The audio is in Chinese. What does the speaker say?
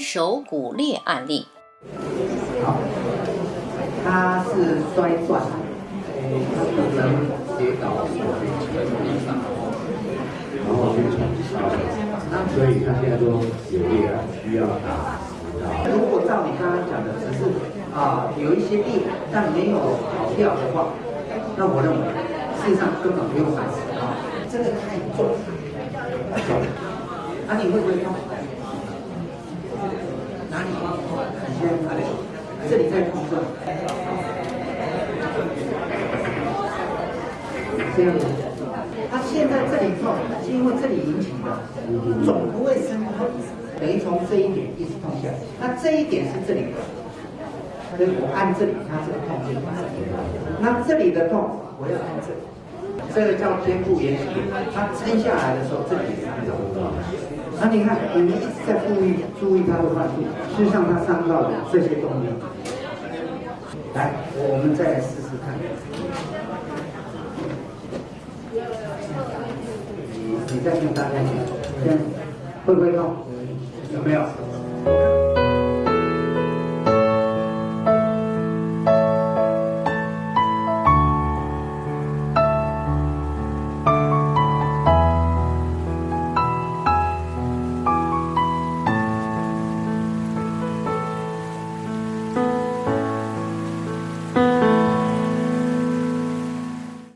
手骨裂案例。好，他是摔断，他可能跌倒所形成地上，然后去冲烧，所以他现在都有裂了，需要打打。如果照你刚刚讲的，只是啊有一些裂，但没有跑掉的话，那我认为事实上根本不用买啊，这个太重，重。啊，你会不会痛？哪里？你先哪里？这里在痛是吧？这样子。他现在这里痛，是因为这里引起的，总不会生痛，等于从这一点一直痛下来。那这一点是这里的，所以我按这里，它这个痛就那这里的痛，我要按这里，这个叫肩部延迟。它撑下来的时候，这里也是痛。那你看，我们一直在注意注意他的患处，事实上他伤到的这些东西。来，我们再来试试看。你你再跟大家讲，这样会不会痛？有没有？